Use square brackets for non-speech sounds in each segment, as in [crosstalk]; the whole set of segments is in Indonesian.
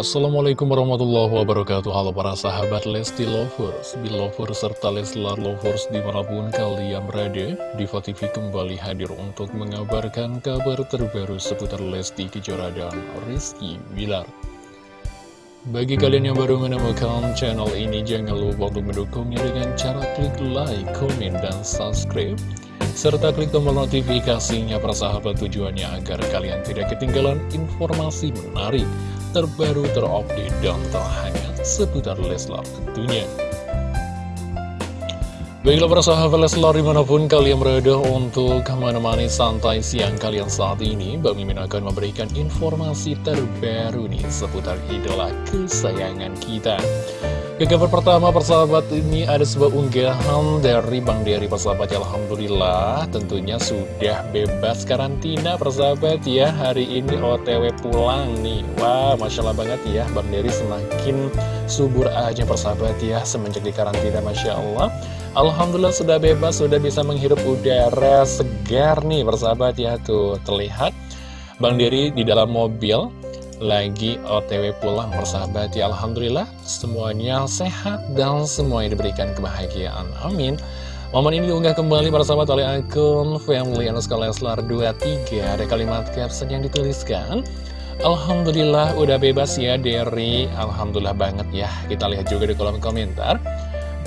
Assalamualaikum warahmatullahi wabarakatuh. Halo para sahabat Lesti Lovers, Belovers, serta Leslar Lovers di mana pun kalian berada Diva TV kembali hadir untuk mengabarkan kabar terbaru seputar Lesti Kejora dan Rizky Bilar. Bagi kalian yang baru menemukan channel ini jangan lupa untuk mendukungnya dengan cara klik like, komen, dan subscribe serta klik tombol notifikasinya persahabat tujuannya agar kalian tidak ketinggalan informasi menarik, terbaru, terupdate, dan terhangat seputar Leslar tentunya. Baiklah persahabat Leslar di mana pun kalian berada untuk menemani santai siang kalian saat ini Bang Mimin akan memberikan informasi terbaru nih seputar idola kesayangan kita ke kabar pertama persahabat ini ada sebuah unggahan dari Bang Dery persahabat Alhamdulillah. Tentunya sudah bebas karantina persahabat ya. Hari ini OTW pulang nih. Wah Masya Allah banget ya. Bang Dery semakin subur aja persahabat ya Semenjak di karantina Masya Allah Alhamdulillah sudah bebas sudah bisa menghirup udara segar nih persahabat ya Tuh. Terlihat Bang Dery di dalam mobil lagi otw pulang persahabat. Ya Alhamdulillah semuanya sehat dan semuanya diberikan kebahagiaan. Amin. Momen ini diunggah kembali para sahabat oleh akun family underscore leslar 23 ada kalimat caption yang dituliskan Alhamdulillah udah bebas ya dari Alhamdulillah banget ya. Kita lihat juga di kolom komentar.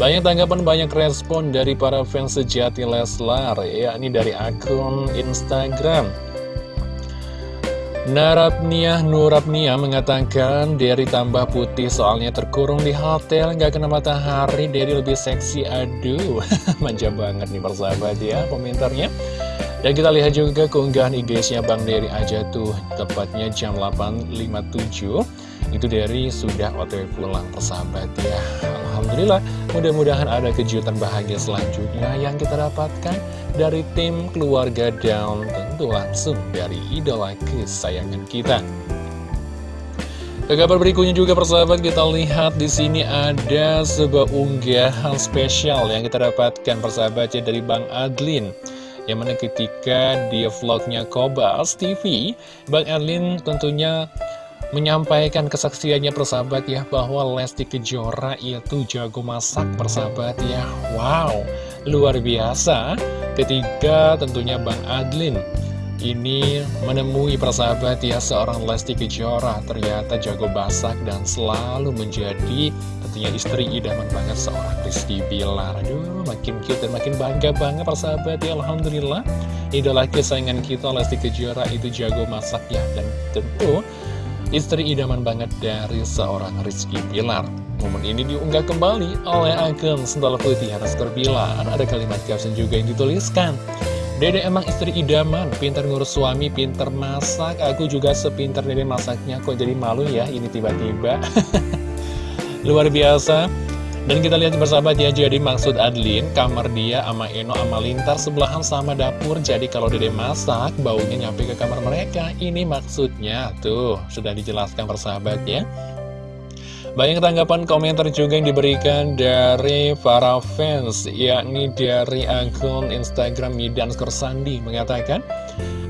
Banyak tanggapan, banyak respon dari para fans sejati Leslar, ya ini dari akun Instagram Narapnia Nurapnia mengatakan Derry tambah putih soalnya terkurung di hotel nggak kena matahari. Derry lebih seksi aduh. [laughs] Manja banget nih persahabat ya komentarnya. Dan kita lihat juga keunggahan IG-nya Bang Derry aja tuh tepatnya jam 8.57 itu Derry sudah otw pulang persahabat ya Alhamdulillah mudah-mudahan ada kejutan bahagia selanjutnya yang kita dapatkan dari tim keluarga dan tentu langsung dari idola kesayangan kita. Ke berikutnya juga persahabat kita lihat di sini ada sebuah unggahan spesial yang kita dapatkan persahabatnya dari Bang Adlin yang mana ketika di vlognya Kobas TV Bang Adlin tentunya menyampaikan kesaksiannya persahabat ya bahwa Lesti Kejora itu jago masak persahabat ya. Wow luar biasa. Ketika tentunya Bang Adlin. Ini menemui persahabat ya seorang Lesti Kejora. Ternyata jago masak dan selalu menjadi tentunya istri idaman banget seorang Rizky Bilar. Aduh makin cute dan makin bangga banget persahabat ya Alhamdulillah. Idola kesayangan kita Lesti Kejora itu jago masak ya. Dan tentu istri idaman banget dari seorang Rizky Bilar Momen ini diunggah kembali oleh akun Sendal Putih atas kerbilan. Ada kalimat caption juga yang dituliskan. Dede emang istri idaman, pintar ngurus suami, pintar masak. Aku juga sepintar dede masaknya. Kok jadi malu ya ini tiba-tiba. [laughs] Luar biasa. Dan kita lihat bersahabat ya, jadi maksud Adlin, kamar dia sama Eno sama Lintar sebelahan sama dapur. Jadi kalau dede masak, baunya nyampe ke kamar mereka. Ini maksudnya, tuh, sudah dijelaskan bersahabat ya. Banyak tanggapan komentar juga yang diberikan dari para fans, yakni dari akun Instagram Midan Sandi mengatakan,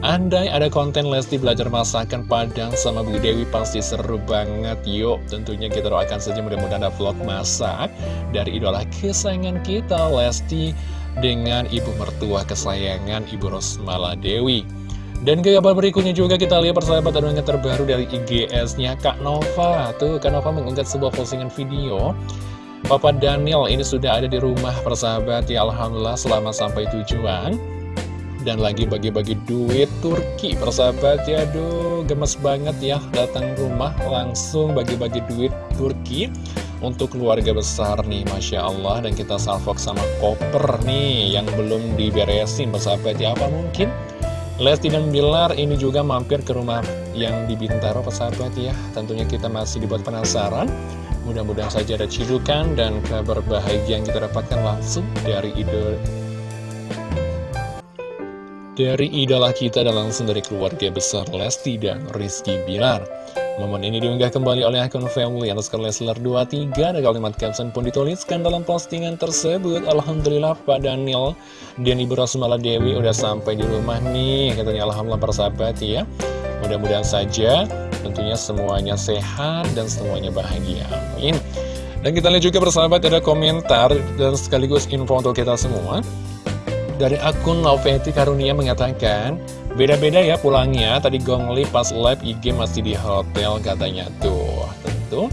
Andai ada konten Lesti belajar masakan Padang sama Bu Dewi pasti seru banget Yuk tentunya kita doakan saja mudah-mudahan ada vlog masak Dari idola kesayangan kita Lesti dengan ibu mertua kesayangan Ibu Rosmala Dewi dan ke kabar berikutnya juga kita lihat persahabat ada yang terbaru dari IGS-nya Kak Nova. Tuh, Kak Nova mengunggah sebuah postingan video. Papa Daniel ini sudah ada di rumah persahabat ya Alhamdulillah selama sampai tujuan. Dan lagi bagi-bagi duit Turki persahabat ya. Aduh gemes banget ya datang rumah langsung bagi-bagi duit Turki untuk keluarga besar nih Masya Allah. Dan kita salvok sama koper nih yang belum diberesin persahabat ya. Apa mungkin? Lesti dan Bilar ini juga mampir ke rumah yang di Bintaro persahabat ya. Tentunya kita masih dibuat penasaran. Mudah-mudahan saja ada cidukan dan kabar bahagia yang kita dapatkan langsung dari ide dari idola kita dan langsung dari keluarga besar Lesti dan Rizky Bilar Momen ini diunggah kembali oleh akun family atas Leslar 23 Ada kalimat caption pun dituliskan dalam postingan tersebut Alhamdulillah Pak Daniel dan Ibu Rosmala Dewi udah sampai di rumah nih Katanya Alhamdulillah persahabat ya Mudah-mudahan saja Tentunya semuanya sehat dan semuanya bahagia. Amin. Dan kita lihat juga bersahabat ada komentar dan sekaligus info untuk kita semua. Dari akun Noveti Karunia mengatakan, beda-beda ya pulangnya, tadi Gongli pas live IG masih di hotel katanya tuh. Tentu,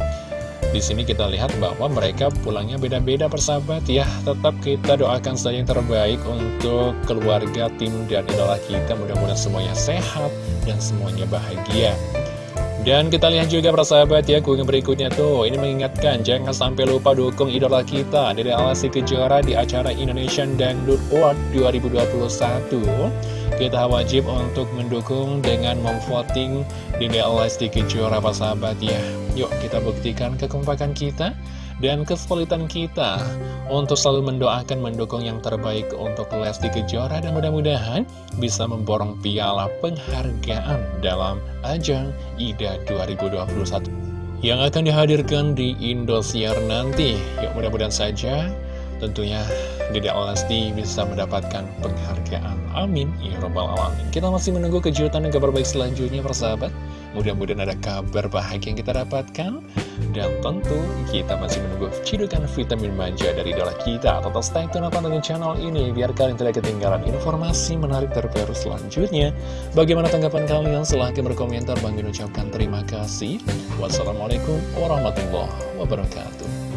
di sini kita lihat bahwa mereka pulangnya beda-beda persahabat ya. Tetap kita doakan saja yang terbaik untuk keluarga, tim, dan idola kita. Mudah-mudahan semuanya sehat dan semuanya bahagia. Dan kita lihat juga persahabat ya, gue berikutnya tuh, ini mengingatkan jangan sampai lupa dukung idola kita dari Alasi Kejora di acara Indonesian Dangdut Award 2021. Kita wajib untuk mendukung dengan memvoting di Alasi Kejora persahabat ya. Yuk kita buktikan kekompakan kita dan kesulitan kita untuk selalu mendoakan mendukung yang terbaik untuk Lesti Kejora dan mudah-mudahan bisa memborong piala penghargaan dalam ajang IDA 2021 yang akan dihadirkan di Indosiar nanti. Yuk mudah-mudahan saja tentunya Dede Lesti bisa mendapatkan penghargaan. Amin. Ya Rabbal Alamin. Kita masih menunggu kejutan dan kabar baik selanjutnya persahabat. Mudah-mudahan ada kabar bahagia yang kita dapatkan. Dan tentu kita masih menunggu cidukan vitamin manja dari idola kita. Tetap stay tune dengan channel ini biar kalian tidak ketinggalan informasi menarik terbaru selanjutnya. Bagaimana tanggapan kalian? Silahkan berkomentar. Bang ucapkan terima kasih. Wassalamualaikum warahmatullahi wabarakatuh.